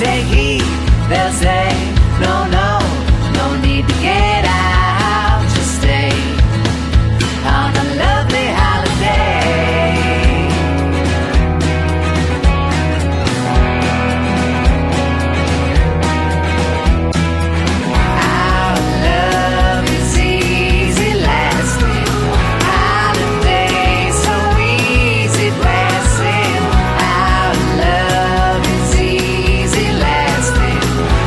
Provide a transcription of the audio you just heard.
take heed,